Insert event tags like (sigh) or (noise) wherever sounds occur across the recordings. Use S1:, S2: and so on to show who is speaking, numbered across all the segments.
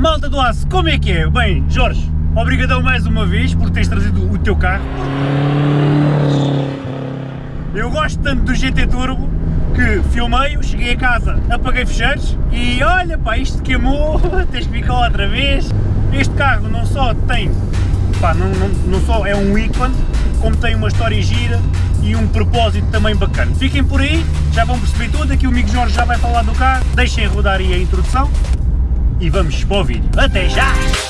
S1: Malta do Aço, como é que é? Bem, Jorge, obrigadão mais uma vez por teres trazido o teu carro. Eu gosto tanto do GT Turbo que filmei-o, cheguei a casa, apaguei fecheiros e olha pá, isto queimou, (laughs) tens que ficar outra vez. Este carro não só tem, pá, não, não, não só é um ícone, como tem uma história gira e um propósito também bacana. Fiquem por aí, já vão perceber tudo, aqui o amigo Jorge já vai falar do carro, deixem rodar aí a introdução e vamos para o vídeo. Até já!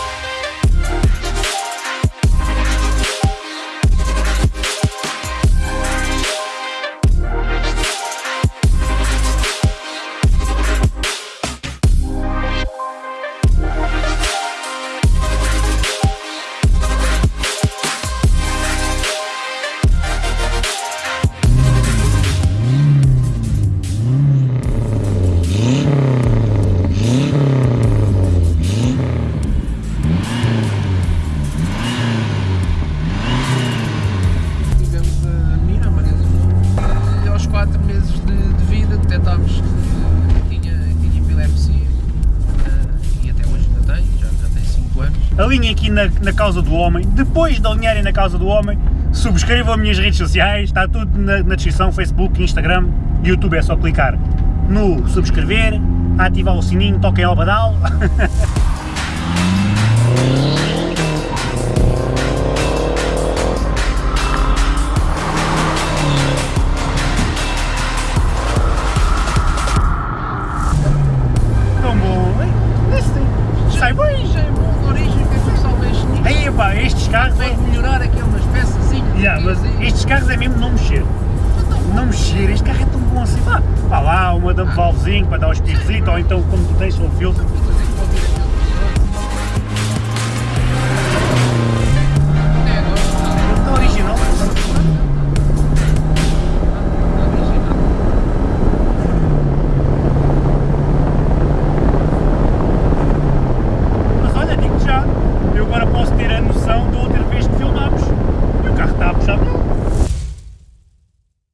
S1: Alinhem aqui na, na causa do homem, depois de alinharem na causa do homem, subscrevam as minhas redes sociais, está tudo na, na descrição, Facebook, Instagram, YouTube, é só clicar no subscrever, ativar o sininho, toquem ao badal. (laughs) estes carros é...
S2: Pode melhorar aqui umas peças.
S1: Yeah, mas estes carros é mesmo não mexer. Não mexer, este carro é tão bom assim, pá, pá lá, uma dump valvezinho para dar os espirrozito, ou então como tu tens, o filtro.